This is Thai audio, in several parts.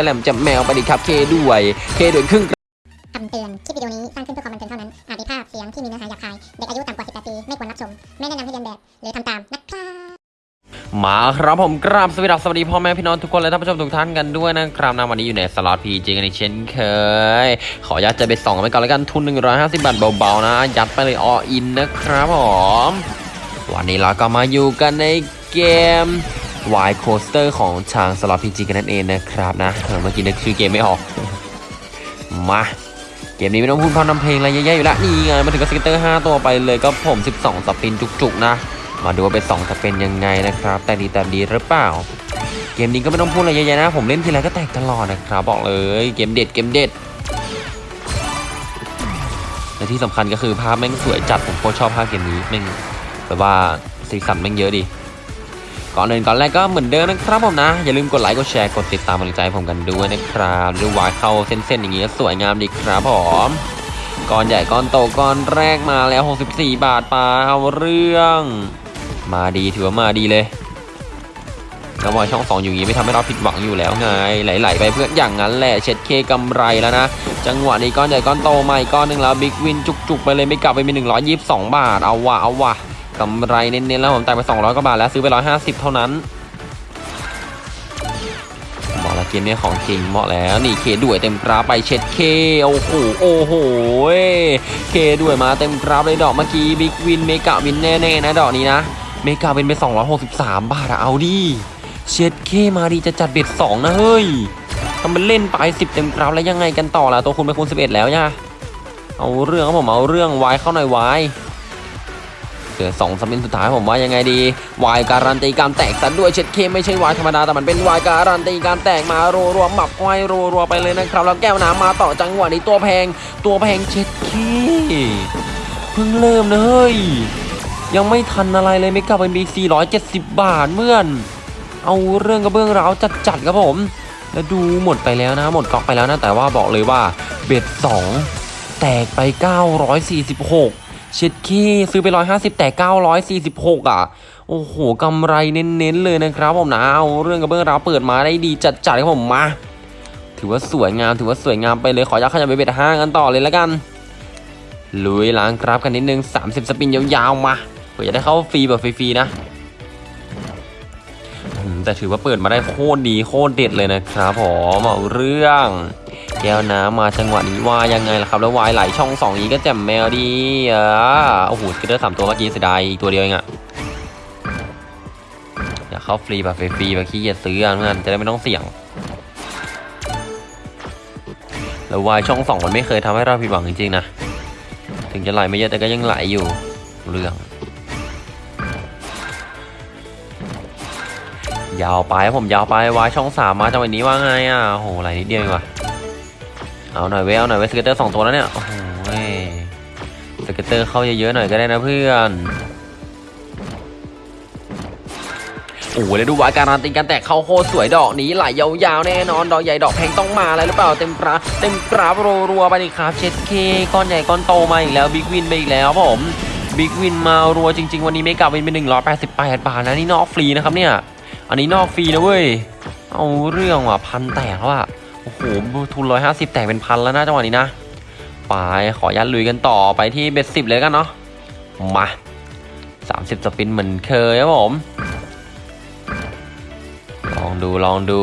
ระแหลมจะแมวไปดิครับเคด้วยเคด้วยครึ่งคำเตือน คลิปวิดีโอนี้สร้างขึ้นเพื่อความบันเทิงเท่านั้น อาจมีภาพเสียงที่มีเนื้อหาหยาบคาย เด็กอายุต่ำกว่า 18 ปี ไม่ควรรับชม ไม่แนะนำให้เรียนแบบ หรือทำตามนะครับมาครับผมกราบสวัสดีครับสวัสดีพ่อแม่พี่น้องทุกคนและท่านผู้ชมทุกท่านกันด้วยนะครับนะวันนี้อยู่ในสล็อตพีจกันอีกเช่นเคย ขออนุญาตจะไปส่องกันไปก่อนแล้วกันทุน 150 บาทเบาๆนะ ยัดไปเลยออินนะครับผม วันนี้เราก็มาอยู่กันในเกม Y Coaster ของทางสล็อตพีจีกันนั่นเองนะครับนะเมื่อกี้นึกชื่อเกมไม่ออก มา เกมนี้ไม่ต้องพูดพร่ำทำเพลงอะไรเยอะแยะอยู่แล้วนี่ไงมาถึงกับสเกตเตอร์ 5 ตัวไปเลยก็ผม 12 สปินจุกๆ นะ มาดูว่าเป็น2จะเป็นยังไงนะครับ แต่ดีแต่ดีหรือเปล่า เกมนี้ก็ไม่ต้องพูดอะไรเยอะแยะนะ ผมเล่นทีไรก็แตกตลอดนะครับบอกเลยเกมเด็ดเกมเด็ดและที่สำคัญก็คือภาพแม่งสวยจัดผมโคตรชอบภาพเกมนี้แม่งแบบว่าสีสันแม่งเยอะดี ก่อนอื่นก่อนแรกก็เหมือนเดิมนะครับผมนะ อย่าลืมกดไลค์กดแชร์กดติดตามกำลังใจผมกันด้วยนะครับดูวายเข้าเส้นๆอย่างนี้ก็สวยงามดีครับผมก้อนใหญ่ก้อนโตก้อนแรกมาแล้ว 64 บาทปลาเอาเรื่อง มาดีถือว่ามาดีเลยกระวายช่องสองอยู่งี้ไม่ทำให้เราผิดหวังอยู่แล้วไงไหลๆไปเพื่อนอย่างนั้นแหละเช็ดเคกำไรแล้วนะ จังหวะนี้ก้อนใหญ่ก้อนโตใหม่ก้อนหนึ่งแล้ว big win จุกๆไปเลย mega ไปมี122 บาทเอาวะเอาวะ กำไรเน้นๆแล้วผมจ่ายไป 200กว่าบาทแล้วซื้อไป 150 เท่านั้นเหมาะแล้วเกมนี้ของจริงเหมาะแล้วนี่เคด้วยเต็มกราฟไปเช็ดเคโอ้โหโอ้โหเคด้วยมาเต็มกราฟเลยดอกเมื่อกี้ big win mega win แน่ๆนะดอกนี้นะ mega win ไป 263 บาทอะเอาดิเช็ดเคมาดีจะจัด bet 2นะเฮ้ยทำเป็นเล่นไป 10 เต็มกราฟแล้วยังไงกันต่อล่ะตัวคุณไปคูณ11 แล้วย่ะเอาเรื่องครับผมเอาเรื่องไวายเข้าหน่อยไวายเห ลือสองสปินสุดท้ายผมว่ายังไงดีวายการันตีการแตกซะด้วยเช็ดเคมไม่ใช่วายธรรมดาแต่มันเป็นวายการันตีการแตกมารัวรัวๆหมับไว้รัวรัวๆไปเลยนะครับแล้วแก้วน้ำมาต่อจังหวะนี้ตัวแพง ตัวแพงเช็ดเคเพิ่งเริ่มนะเฮ้ยยังไม่ทันอะไรเลยไม่กลับเป็นบี470บาทเมื่อน เอาเรื่องกระเบื้องร้าวจัดๆครับผม แล้วดูหมดไปแล้วนะ หมดก๊อกไปแล้วนะแต่ว่าบอกเลยว่าเบ็ด2แตกไป 946 เช็ดคีซื้อไป 150 แต่ 946 อะ โอ้โหกำไรเน้นๆเลยนะครับผมนะเอาเรื่องกระเบื้องราวเปิดมาได้ดีจัดๆครับผมมา ถือว่าสวยงามถือว่าสวยงามไปเลยขอยักขยับไปเบ็ดห้างกันต่อเลยแล้วกันลุยล้างกราฟกันนิดนึง 30 สปินยาวๆมาเผื่อจะได้เข้าฟรีแบบฟรีๆนะแต่ถือว่าเปิดมาได้โคตรดีโคตรเด็ดเลยนะครับผมเอาเรื่อง แก้วน้ำมาจังหวะนี้ว่ายังไงล่ะครับ แล้ววายไหลช่องสองนี้ก็แจ่มแมวดีอะโอ้โห scatter สามตัวเมื่อกี้เสียดายอีกตัวเดียวเองอะอยากเข้าฟรีแบบฟรีๆแบบขี้เกียจซื้อเพื่อนจะได้ไม่ต้องเสี่ยงแล้ววายช่องสองมันไม่เคยทำให้เราผิดหวังจริงๆนะ ถึงจะไหลไม่เยอะแต่ก็ยังไหลอยู่เรื่อง ยาวไปผมยาวไปวายช่องสามมาจังหวะนี้ว่าไงอะโอ้โหไหลนิดเดียวเองว่ะ เอาหน่อยเว้ยเอาหน่อยเว้ย scatter สองตัวแล้วเนี่ยโอ้โหเว้ย scatter เข้าเยอะๆหน่อยก็ได้นะเพื่อนโอ้โหแล้วดูว่าการันตีการแตกเข้าโคตรสวยดอกนี้ไหลยาวๆแน่นอนดอกใหญ่ดอกแพงต้องมาอะไรหรือเปล่าเต็มกราฟเต็มกราฟรัวๆไปดิครับเช็ดเคก้อนใหญ่ก้อนโตมาอีกแล้ว big win ไปอีกแล้วผม big win มารัวจริง ๆ วันนี้ mega win เป็น188 บาทนะนี่นอกฟรีนะครับเนี่ย อันนี้นอกฟรีนะเว้ยเอาเรื่องว่ะพันแตกแล้วอะ โอ้โหทุนร้อยห้าสิบแตกเป็นพันแล้วนะจังหวะนี้นะไปขอยัดลุยกันต่อไปที่ bet สิบเลยกันเนาะมาสามสิบ spin เหมือนเคยครับผม ลองดูลองดู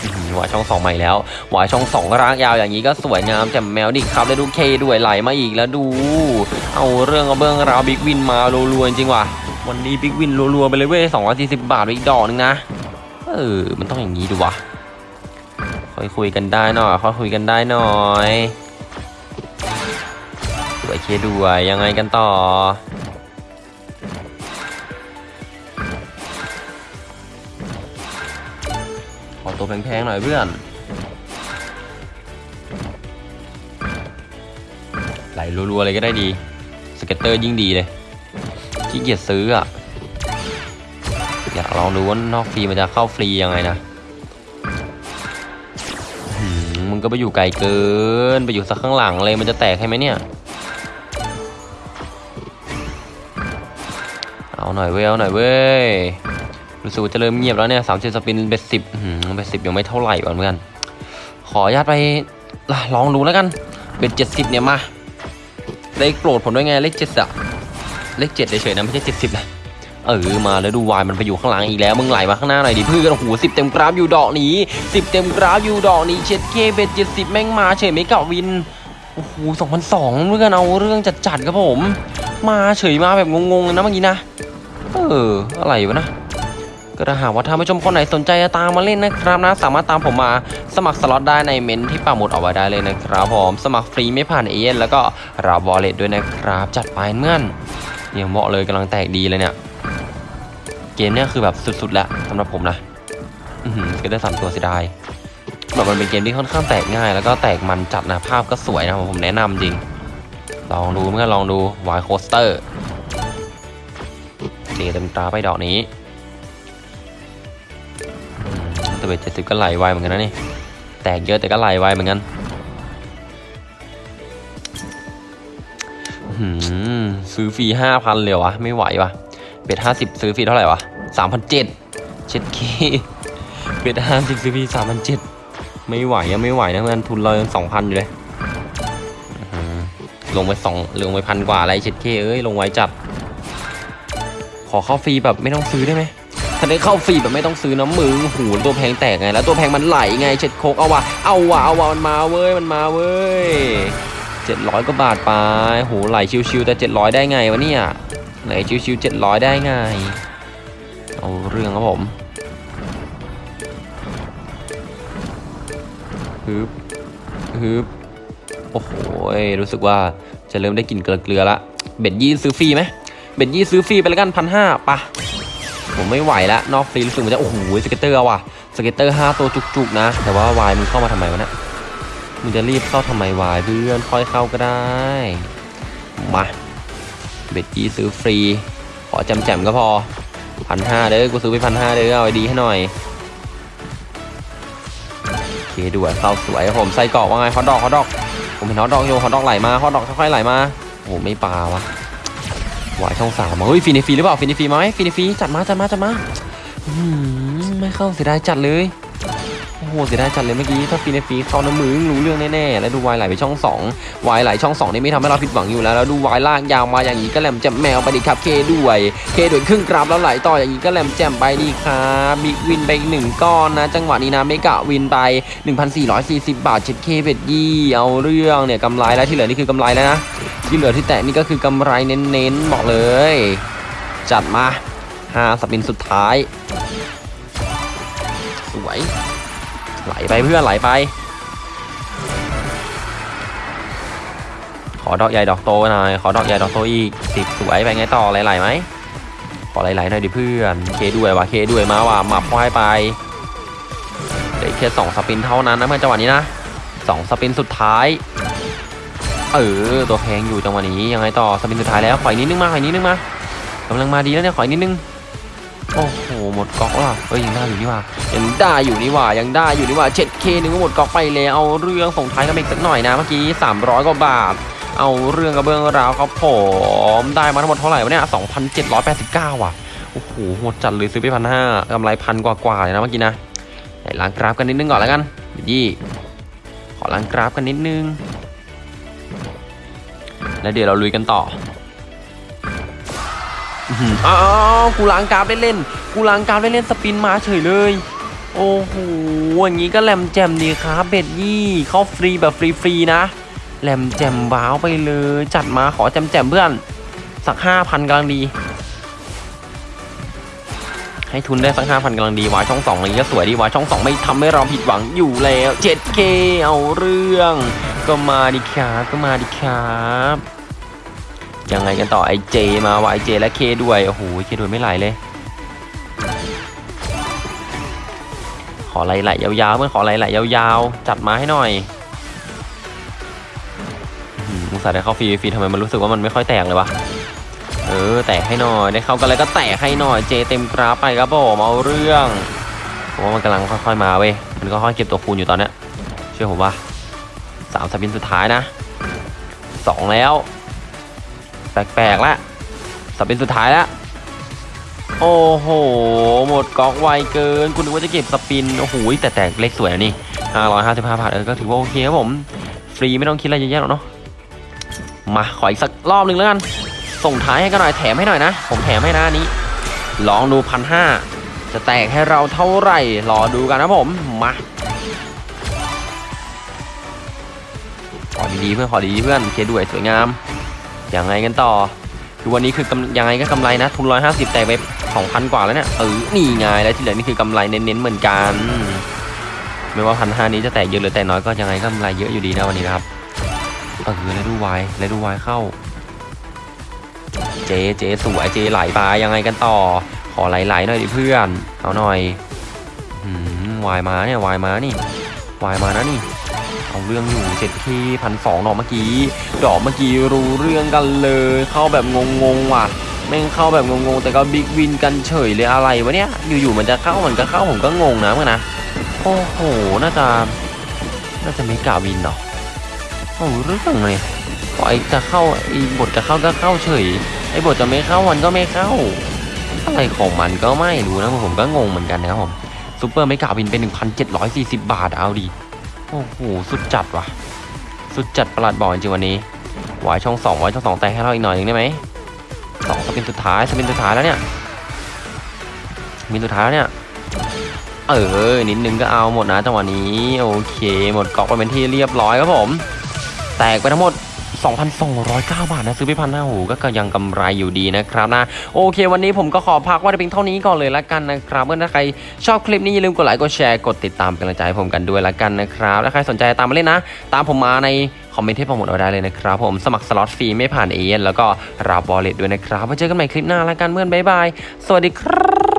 อื้อหือหวายช่องสองใหม่แล้วหวายช่องสองรากยาวอย่างนี้ก็สวยงามแจ่มแมวดิครับแล้วดูเคด้วยไหลมาอีกแล้วดู เอาเรื่องเอาเบื้องราวบิ๊กวินมารัวๆจริงว่ะวันนี้บิ๊กวินรัวๆไปเลยเว้ยสองร้อยสี่สิบบาทไปอีกดอกนึงนะ เออ มันต้องอย่างนี้ดูวะค่อยคุยกันได้หน่อยค่อยคุยกันได้หน่อยสวยเคด้วยยังไงกันต่อ ขอตัวแพงๆหน่อยเพื่อน ไหลรัวๆเลยก็ได้ดี scatter ยิ่งดีเลยขี้เกียจซื้ออะ อยากลองดูว่านอกฟรีมันจะเข้าฟรียังไงนะมึงก็ไปอยู่ไกลเกิน ไปอยู่สักข้างหลังเลยมันจะแตกให้ไหมเนี่ย เอาหน่อยเว้ยเอาหน่อยเว้ยรู้สึกจะเริ่มเงียบแล้วเนี่ยสามสิบ spin bet สิบ bet สิบยังไม่เท่าไหร่ก่อนเหมือนกัน ขออนุญาตไปล่ะลองดูแล้วกัน bet เจ็ดสิบเนี่ยมาเลขโปรดผมด้วยไงเลขเจ็ดอะเลขเจ็ดเฉยๆนะไม่ใช่เจ็ดสิบนะ เออมาแล้วดูวายมันไปอยู่ข้างหลังอีกแล้วมึงไหลมาข้างหน้าหน่อยดิเพื่อนโอ้โหสิบเต็มกราฟอยู่ดอกนี้สิบเต็มกราฟอยู่ดอกนี้เช็ดเค bet เจ็ดสิบแม่งมาเฉย mega win โอ้โหสองพันสองเพื่อนเอาเรื่องจัดๆครับผม มาเฉยมาแบบงงๆเลยนะเมื่อกี้นะเอออะไรวะนะก็ถ้าหากว่าท่านผู้ชมคนไหนสนใจจะตามมาเล่นนะครับนะ สามารถตามผมมาสมัครสล็อตได้ในเมนที่ปักหมุดเอาไว้ได้เลยนะครับผมสมัครฟรีไม่ผ่านเอเย่นแล้วก็รับวอลเล็ตด้วยนะครับ จัดไปเมื่อนเนี่ยเหมาะเลยกำลังแตกดีเลยเนี่ย เกมเนี่ยคือแบบสุดๆแล้วสำหรับผมนะอือหือก็ได้สามตัวเสียดายแบบมันเป็นเกมที่ค่อนข้างแตกง่าย แล้วก็แตกมันจัดนะภาพก็สวยนะผมแนะนำจริง ลองดูเมื่อลองดูวายโคสเตอร์เดเต็มตาไปดอกนี้อืมแต่ bet เจ็ดสิบก็ไหลไวเหมือนกันนะนี่แตกเยอะแต่ก็ไหลไวเหมือนกันซื้อฟรีห้าพันเลยวะไม่ไหววะ bet ห้าสิบซื้อฟรีเท่าไหร่วะสามพันเจ็ดเช็ดเค bet ห้าสิบซื้อฟรีสามพันเจ็ดไม่ไหวยังไม่ไหวนะเพื่อนทุนเรายังสองพันอยู่เลยลงไปสองลงไปพันกว่าอะไรเช็ดเคเอ้ยลงไว้จัด ขอเข้าฟรีแบบไม่ต้องซื้อได้ไหมถ้าได้เข้าฟรีแบบไม่ต้องซื้อน้ำมือหูตัวแพงแตกไง แล้วตัวแพงมันไหลไงเช็ดโคกเอาวะเอาวะเอาวะมันมาเว้ยมันมาเว้ยเจ็ดร้อยกว่าบาทไปโหไหลชิวๆแต่เจ็ดร้อยได้ไงวะเนี่ย ไหลชิวๆเจ็ดร้อยได้ไงเอาเรื่องครับผมฮึบฮึบโอ้โหรู้สึกว่าจะเริ่มได้กลิ่นเกลือละ เบ็ดยี่ซื้อฟรีไหมเบ็ดยี่ซื้อฟรีไปแล้วกันพันห้าปะผมไม่ไหวแล้วนอกฟรีรู้สึกเหมันจะโอ้โหสเก็ตเตอร์ว่ะสเก็ตเตอร์ห้าตัวจุกๆนะ แต่ว่าวายมึงเข้ามาทำไมวะเนะมึงจะรีบเข้าทำไมวายเพื่อนค่อยเข้าก็ได้มา เบ็ดยี่ซื้อฟรี ขอจำๆก็พอพันห้าเด้อกูซื้อไปพันห้าเด้อเอาดีให้หน่อยโอเคด่วนเข้าสวยผมไส้กรอกว่าไงฮอตดอกฮอตดอก ผมเห็นฮอตดอกอยู่ฮอตดอกไหลมาฮอตดอกค่อยๆไหลมาโอ้ไม่ปลาวะวายช่องสามเฮ้ยฟินิฟีหรือเปล่าฟินิฟีมาไหมฟินิฟีจัดมาจัดมาจัดมาไม่เข้าเสียดายจัดเลย อ้โหเสียดายจัดเลยเมื่อกี้ถ้าฟินิฟีเข้าน้ำมือรู้เรื่องแน่ๆแล้วดูวายไหลไปช่องสองวายไหลช่องสองนี่ไม่ทำให้เราผิดหวังอยู่แล้วแล้วดูวายลากยาวมาอย่างนี้ก็แหลมแจ่มแมวไปดิครับเคด้วยเคด้วยครึ่งกราฟแล้วไหลต่ออย่างนี้ก็แหลมแจ่มไปดีครับบิ๊กวินไปอีกหนึ่งก้อนนะจังหวะนี้นะเมกะวินไป 1,440 บาทเช็ดเคเบ็ดยี่เอาเรื่องเนี่ยกำไรแล้วที่เหลือนี่คือกำไรแล้วนะที่เหลือที่แตะนี่ก็คือกำไรเน้นๆบอกเลย จัดมาห้าสปินสุดท้าย สวย ไหลไปเพื่อนไหลไป ขอดอกใหญ่ดอกโตหน่อย ขอดอกใหญ่ดอกโตอีกสิบสวยไปไงต่อไหลๆไหมขอไหลๆหน่อยดิเพื่อน เคด้วยว่ะเคด้วยมาว่ะหมับควายไปเดี๋ยวอีกแค่สองสปินเท่านั้นนะเพื่อนจังหวะนี้นะสองสปินสุดท้าย เออตัวแพงอยู่จังหวะนี้ยังไงต่อสปินสุดท้ายแล้วขออีกนิดนึงมาขออีกนิดนึงมากำลังมาดีแล้วเนี่ยขออีกนิดนึงโอ้โห หมดก๊อกแล้วเอ้ยยังได้อยู่นี่ว่ายังได้อยู่นี่ว่ายังได้อยู่นี่ว่าเจ็ดเคนึงก็หมดก๊อกไปแล้วเอาเรื่องส่งท้ายกันอีกสักหน่อยนะเมื่อกี้ 300กว่าบาท เอาเรื่องกระเบื้องราวครับผมได้มาทั้งหมดเท่าไหร่วะเนี่ย2,789ว่ะโอ้โหหมดจัดเลยซื้อไปพันห้ากำไรพันกว่าๆเลยนะเมื่อกี้นะไหนล้างกราฟกันนิดนึงก่อนแล้วกันยี่ขอล้างกราฟกันนิดนึงแล้วเดี๋ยวเราลุยกันต่อ อื้อหืออ้าวกูล้างกราฟได้เล่นกูล้างกราฟได้เล่นสปินมาเฉยเลย โอ้โหอย่างนี้ก็แหลมแจ่มดีครับเบ็ดยี่เข้าฟรีแบบฟรีๆนะแหลมแจ่มว้าวไปเลย จัดมาขอแจมแจ่มเพื่อน สักห้าพันกำลังดี ให้ทุนได้สักห้าพันกำลังดีวายช่องสองอะไรก็สวยดีวายช่องสองไม่ทำให้เราผิดหวังอยู่แล้ว 7K เอาเรื่อง ก็มาดิครับก็มาดิครับ ยังไงกันต่อไอเจมาว่ะไอเจและเคด้วย โอ้โหเคด้วยไม่ไหลเลย ขอไหลๆยาวๆเพื่อนขอไหลๆยาวๆ จัดมาให้หน่อยอื้อหือมุสาห์ได้เข้าฟรีฟรีทำไมมันรู้สึกว่ามันไม่ค่อยแตกเลยวะ เออ แตกให้หน่อยได้เข้ากันแล้วก็แตกให้หน่อยเจเต็มกราฟไปครับผมเอาเรื่องผมว่ามันกำลังค่อยๆมาเว้ยมันก็ค่อยๆเก็บตัวคูณอยู่ตอนนี้เชื่อผมว่าสามสปินสุดท้ายนะสองแล้ว แปลกๆแล้วสปินสุดท้ายแล้วโอ้โห หมดกอกไวเกิน คุณนึกว่าจะเก็บสปิน โอ้โห แต่แต่เลขสวยนะนี่555 บาท เออ ก็ถือว่าโอเคครับผม ฟรีไม่ต้องคิดอะไรเยอะแยะหรอกเนาะ มา ขออีกสักรอบหนึ่งแล้วกัน ส่งท้ายให้กันหน่อย แถมให้หน่อยนะ ผมแถมให้นะนนี้ ลองดูพันห้าจะแตกให้เราเท่าไหร่ รอดูกันนะผม มา ขอดีๆเพื่อน ขอดีๆเพื่อน เคด้วยสวยงาม ยังไงกันต่อคือวันนี้คือยังไงก็กำไรนะ ทุนร้อยห้าสิบแตกไปสองพันกว่าแล้วเนี่ยเออนี่ไงแล้วที่เหลือนี่คือกำไรเน้นๆเหมือนกัน ไม่ว่าพันห้านี้จะแตกเยอะหรือแตกน้อยก็ยังไงก็กำไรเยอะอยู่ดีนะวันนี้นะครับเออแล้วดูไวแล้วดูไวเข้า เจเจสวยเจไหลไปยังไงกันต่อ ขอไหลๆหน่อยดิเพื่อนเอาหน่อยอืมวายมาเนี่ยวายมานี่วายมานะนี่ เอาเรื่องอยู่เจ็ดทีพันสองดอกเมื่อกี้ ดอกเมื่อกี้รู้เรื่องกันเลย เข้าแบบงงๆว่ะแม่งเข้าแบบงงๆแต่ก็บิ๊กวินกันเฉยเลยอะไรวะเนี่ย อยู่ๆมันจะเข้ามันก็เข้าผมก็งงนะเมื่อนะโอ้โหน่าจะน่าจะไม่กล้าวินเนาะโอ้เรื่องเลยปล่อยจะเข้าไอ้บทจะเข้าก็เข้าเฉยไอ้บทจะไม่เข้ามันก็ไม่เข้าอะไรของมันก็ไม่รู้นะผมก็งงเหมือนกันนะครับผมซูเปอร์ไม่กล้าวินเป็น 1,740 บาทเอาดิโอ้โหสุดจัดว่ะ สุดจัดประหลาดบอกจริงวันนี้วายช่องสองวายช่องสองแต่ให้เราอีกหน่อยหนึงได้ไหมสองสปินสุดท้ายสปินสุดท้ายแล้วเนี่ยspin สุดท้ายแล้วเนี่ยเออนิดนึงก็เอาหมดนะจังหวะนี้ โอเค หมดกอกไปเป็นที่เรียบร้อยครับผม แตกไปทั้งหมด 2,209 บาทนะซื้อไปพันห้าหูก็ยังกำไรอยู่ดีนะครับนะโอเค วันนี้ผมก็ขอพักไว้เพียงเท่านี้ก่อนเลยละกันนะครับเมื่อถ้าใครชอบคลิปนี้อย่าลืมกดไลค์กดแชร์กดติดตามเป็นกำลังใจให้ผมกันด้วยละกันนะครับถ้าใครสนใจตามมาเล่นนะ ตามผมมาในคอมเมนต์ที่ผมหมุดเอาไว้เลยนะครับผมสมัครสล็อตฟรีไม่ผ่านเอเแล้วก็รับบอลเลตด้วยนะครับไว้เจอกันใหม่คลิปหน้าละกันเพื่อนบ๊ายบายสวัสดีครับ